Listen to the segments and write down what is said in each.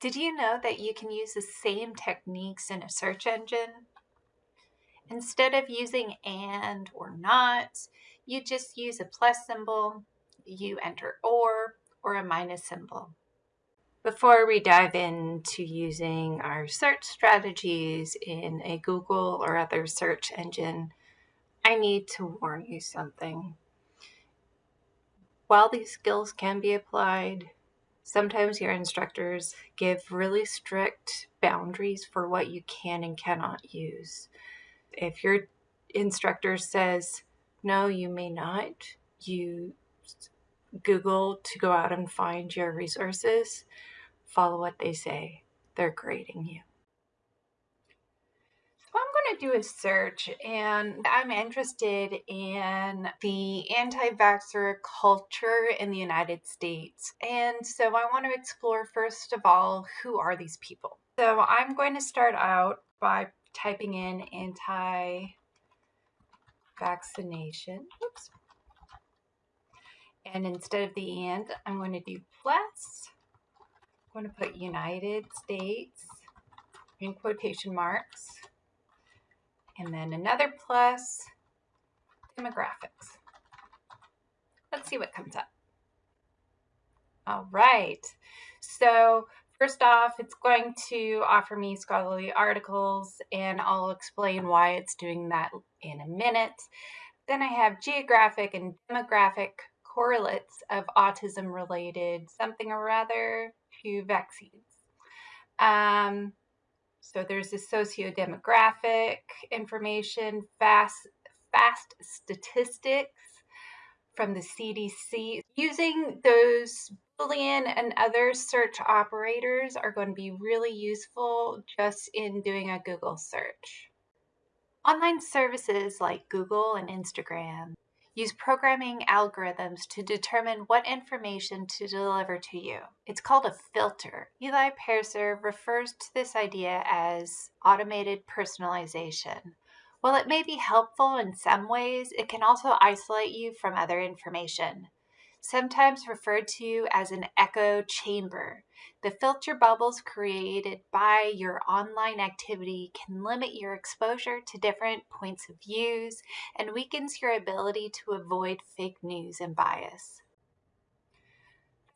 Did you know that you can use the same techniques in a search engine? Instead of using and or not, you just use a plus symbol, you enter or, or a minus symbol. Before we dive into using our search strategies in a Google or other search engine, I need to warn you something. While these skills can be applied, Sometimes your instructors give really strict boundaries for what you can and cannot use. If your instructor says, no, you may not, you Google to go out and find your resources, follow what they say. They're grading you do a search and I'm interested in the anti vaxxer culture in the United States. And so I want to explore, first of all, who are these people? So I'm going to start out by typing in anti vaccination. Oops. And instead of the and, I'm going to do plus. I'm going to put United States in quotation marks and then another plus demographics. Let's see what comes up. All right. So first off, it's going to offer me scholarly articles and I'll explain why it's doing that in a minute. Then I have geographic and demographic correlates of autism related something or other to vaccines. Um, so there's the socio-demographic information, fast, fast statistics from the CDC. Using those Boolean and other search operators are going to be really useful just in doing a Google search. Online services like Google and Instagram use programming algorithms to determine what information to deliver to you. It's called a filter. Eli Pariser refers to this idea as automated personalization. While it may be helpful in some ways, it can also isolate you from other information sometimes referred to as an echo chamber. The filter bubbles created by your online activity can limit your exposure to different points of views and weakens your ability to avoid fake news and bias.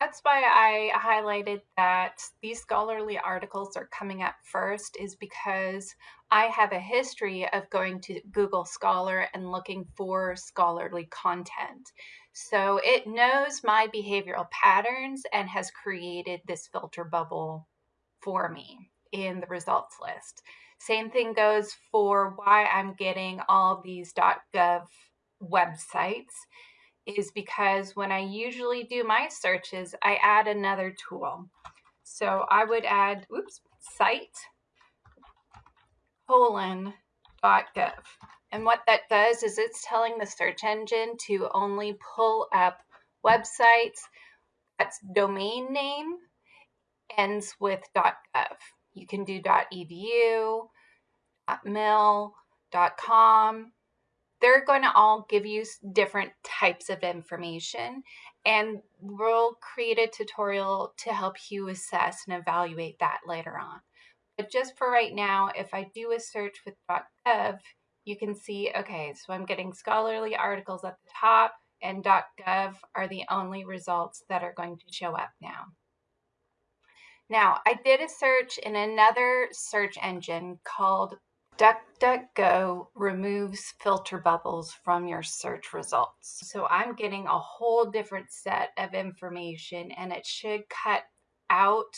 That's why I highlighted that these scholarly articles are coming up first is because I have a history of going to Google Scholar and looking for scholarly content. So it knows my behavioral patterns and has created this filter bubble for me in the results list. Same thing goes for why I'm getting all these .gov websites is because when I usually do my searches, I add another tool. So I would add, oops, site colon .gov. And what that does is it's telling the search engine to only pull up websites that's domain name ends with .gov. You can do .edu, .mil, .com. They're going to all give you different types of information and we'll create a tutorial to help you assess and evaluate that later on. But just for right now, if I do a search with .gov, you can see, okay, so I'm getting scholarly articles at the top and .gov are the only results that are going to show up now. Now, I did a search in another search engine called DuckDuckGo removes filter bubbles from your search results. So I'm getting a whole different set of information and it should cut out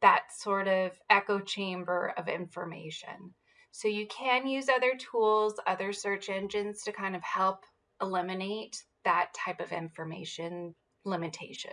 that sort of echo chamber of information. So you can use other tools, other search engines to kind of help eliminate that type of information limitation.